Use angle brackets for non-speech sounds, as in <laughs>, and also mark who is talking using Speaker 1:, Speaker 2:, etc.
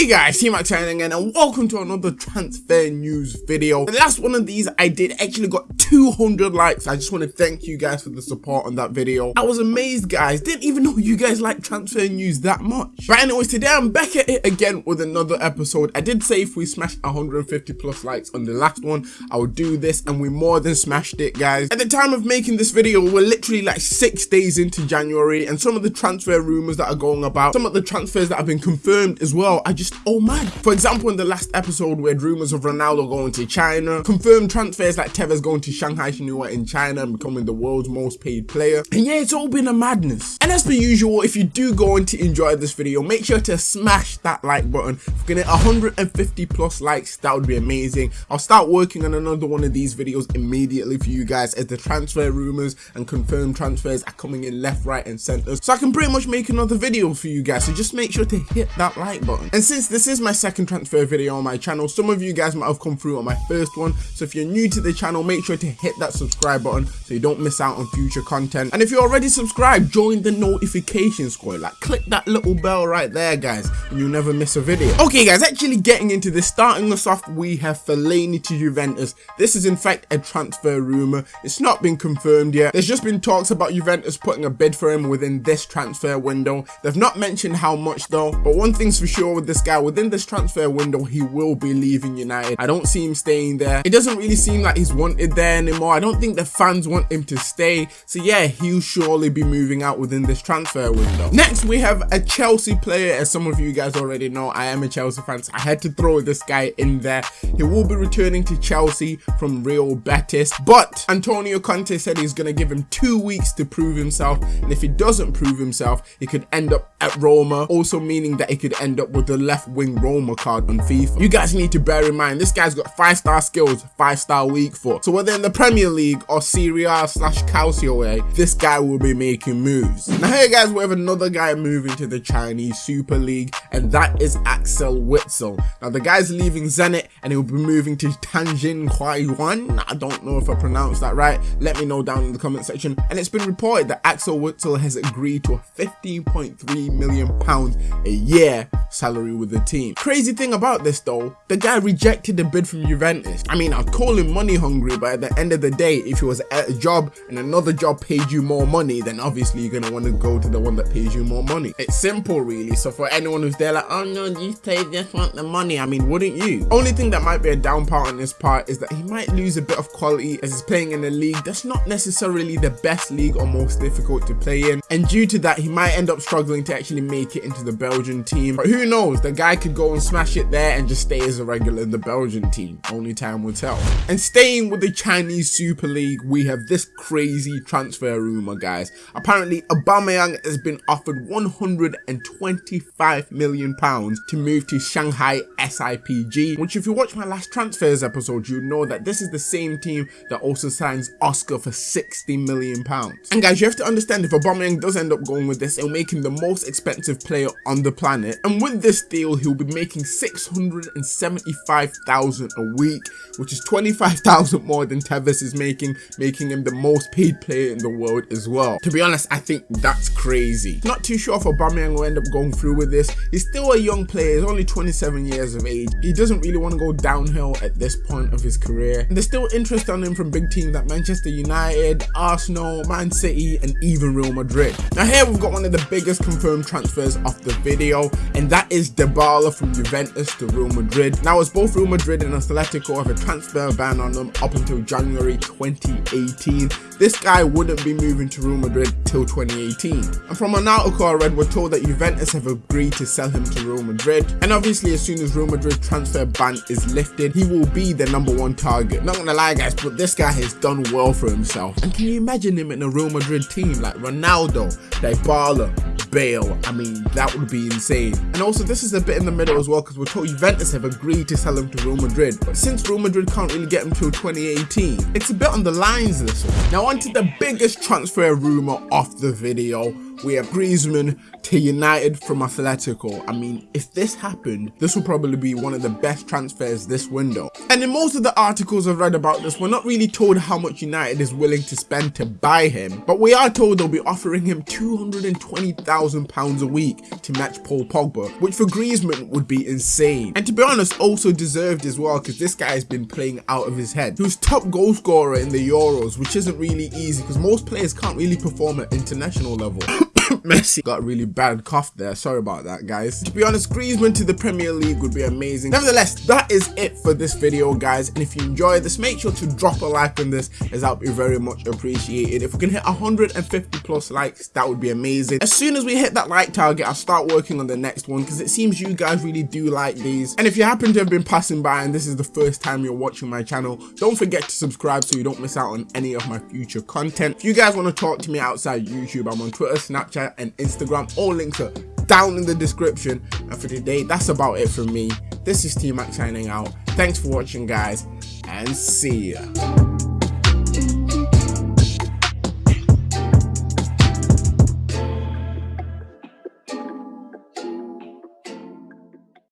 Speaker 1: Hey guys, T-Mac signing again and welcome to another transfer news video. The last one of these I did actually got 200 likes. I just want to thank you guys for the support on that video. I was amazed guys, didn't even know you guys like transfer news that much. But anyways, today I'm back at it again with another episode. I did say if we smashed 150 plus likes on the last one, I would do this and we more than smashed it guys. At the time of making this video, we're literally like six days into January and some of the transfer rumors that are going about, some of the transfers that have been confirmed as well, I just, oh man. For example, in the last episode, we had rumors of Ronaldo going to China, confirmed transfers like Tevez going to Shanghai Shenhua in China and becoming the world's most paid player. And yeah, it's all been a madness. And as per usual, if you do go on to enjoy this video, make sure to smash that like button. If we can hit 150 plus likes, that would be amazing. I'll start working on another one of these videos immediately for you guys as the transfer rumors and confirmed transfers are coming in left, right, and center. So I can pretty much make another video for you guys. So just make sure to hit that like button. And since this is my second transfer video on my channel, some of you guys might have come through on my first one. So if you're new to the channel, make sure to hit that subscribe button so you don't miss out on future content. And if you're already subscribed, join the notification squad. Like click that little bell right there, guys, and you'll never miss a video. Okay, guys, actually getting into this, starting us off, we have Fellaini to Juventus. This is in fact a transfer rumor. It's not been confirmed yet. There's just been talks about Juventus putting a bid for him within this transfer window. They've not mentioned how much though, but one thing's for sure with this guy, within this transfer window, he will be leaving United. I don't see him staying there. It doesn't really seem like he's wanted there anymore. I don't think the fans want him to stay. So yeah, he'll surely be moving out within this transfer window. Next, we have a Chelsea player. As some of you guys already know, I am a Chelsea fan, so I had to throw this guy in there. He will be returning to Chelsea from Real Betis, but Antonio Conte said he's going to give him two weeks to prove himself. And if he doesn't prove himself, he could end up at Roma, also meaning that he could end up with the left wing Roma card on FIFA. You guys need to bear in mind, this guy's got five star skills, five star weak foot. So whether in the Premier League or Serie A slash Calcio A, this guy will be making moves. Now here guys, we have another guy moving to the Chinese Super League, and that is Axel Witsel. Now the guy's leaving Zenit, and he'll be moving to Tianjin Huayuan. I don't know if I pronounced that right. Let me know down in the comment section. And it's been reported that Axel Witsel has agreed to a 15.3 million pounds a year salary with the team. Crazy thing about this though, the guy rejected the bid from Juventus. I mean, I'd call him money hungry, but at the end of the day, if he was at a job and another job paid you more money, then obviously you're gonna want to go to the one that pays you more money. It's simple really. So for anyone who's there like, oh no, you say just want the money. I mean, wouldn't you? Only thing that might be a down part on this part is that he might lose a bit of quality as he's playing in a league that's not necessarily the best league or most difficult to play in. And due to that, he might end up struggling to actually make it into the Belgian team. But who knows? The guy could go and smash it there and just stay as a regular in the Belgian team. Only time will tell. And staying with the Chinese Super League, we have this crazy transfer rumor, guys. Apparently, Aubameyang has been offered 125 million pounds to move to Shanghai SIPG, which if you watch my last transfers episode, you know that this is the same team that also signs Oscar for 60 million pounds. And guys, you have to understand if Aubameyang does end up going with this, it'll make him the most expensive player on the planet. And with this deal, he'll be making 675,000 a week, which is 25,000 more than Tevez is making, making him the most paid player in the world as well. To be honest, I think that's crazy. Not too sure if Aubameyang will end up going through with this. He's still a young player, he's only 27 years of age. He doesn't really want to go downhill at this point of his career. And there's still interest on him from big teams like Manchester United, Arsenal, Man City, and even Real Madrid. Now here we've got one of the biggest confirmed transfers of the video, and that is Dybala from Juventus to Real Madrid. Now as both Real Madrid and Atletico have a transfer ban on them up until January 2018, this guy wouldn't be moving to Real Madrid till 2018. And from an article I read, we're told that Juventus have agreed to sell him to Real Madrid. And obviously as soon as Real Madrid's transfer ban is lifted, he will be the number one target. Not gonna lie guys, but this guy has done well for himself. And can you imagine him in a Real Madrid team like Ronaldo, Dybala, Bale, I mean, that would be insane. And also, this is a bit in the middle as well, because we're told Juventus have agreed to sell him to Real Madrid. But since Real Madrid can't really get him till 2018, it's a bit on the lines this one. Now, on to the biggest transfer rumour of the video we have Griezmann to United from Atletico. I mean, if this happened, this will probably be one of the best transfers this window. And in most of the articles I've read about this, we're not really told how much United is willing to spend to buy him, but we are told they'll be offering him £220,000 a week to match Paul Pogba, which for Griezmann would be insane. And to be honest, also deserved as well, because this guy has been playing out of his head. He was top goal scorer in the Euros, which isn't really easy, because most players can't really perform at international level. <laughs> <laughs> Messi got a really bad cough there. Sorry about that, guys. To be honest, Griezmann to the Premier League would be amazing. Nevertheless, that is it for this video, guys. And if you enjoyed this, make sure to drop a like on this, as that would be very much appreciated. If we can hit 150 plus likes, that would be amazing. As soon as we hit that like target, I'll start working on the next one, because it seems you guys really do like these. And if you happen to have been passing by and this is the first time you're watching my channel, don't forget to subscribe so you don't miss out on any of my future content. If you guys want to talk to me outside YouTube, I'm on Twitter, Snapchat, and Instagram. All links are down in the description. And for today, that's about it from me. This is T-Mac signing out. Thanks for watching, guys, and see ya.